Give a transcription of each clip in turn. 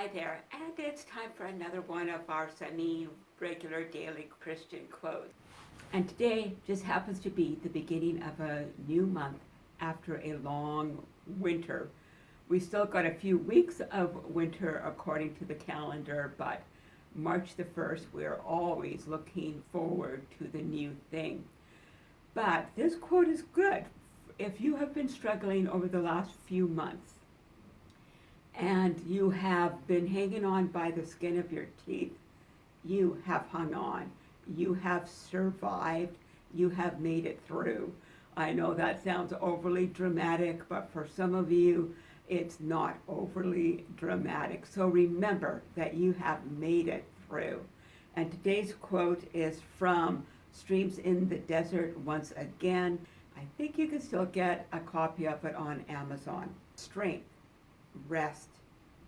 Hi there, and it's time for another one of our semi-regular daily Christian quotes. And today just happens to be the beginning of a new month after a long winter. We still got a few weeks of winter according to the calendar, but March the 1st, we're always looking forward to the new thing. But this quote is good if you have been struggling over the last few months and you have been hanging on by the skin of your teeth, you have hung on. You have survived. You have made it through. I know that sounds overly dramatic, but for some of you, it's not overly dramatic. So remember that you have made it through. And today's quote is from Streams in the Desert once again. I think you can still get a copy of it on Amazon. Strength, rest,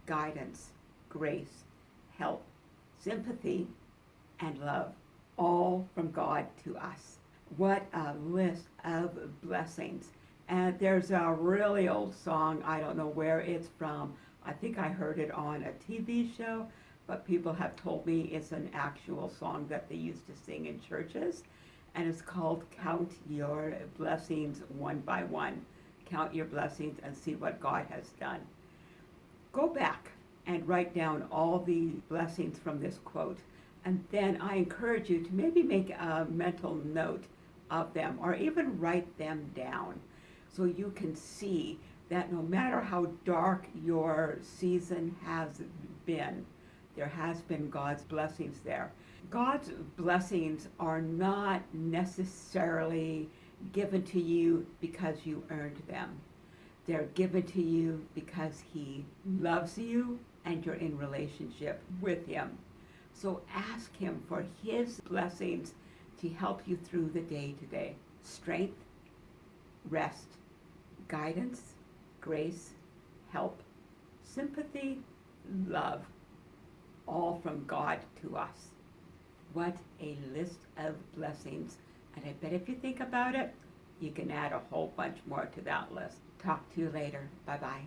guidance, grace, help, sympathy, and love, all from God to us. What a list of blessings. And there's a really old song, I don't know where it's from. I think I heard it on a TV show, but people have told me it's an actual song that they used to sing in churches. And it's called Count Your Blessings One by One. Count your blessings and see what God has done. And write down all the blessings from this quote. And then I encourage you to maybe make a mental note of them or even write them down so you can see that no matter how dark your season has been, there has been God's blessings there. God's blessings are not necessarily given to you because you earned them. They're given to you because he loves you and you're in relationship with him. So ask him for his blessings to help you through the day today. Strength, rest, guidance, grace, help, sympathy, love, all from God to us. What a list of blessings. And I bet if you think about it, you can add a whole bunch more to that list. Talk to you later. Bye-bye.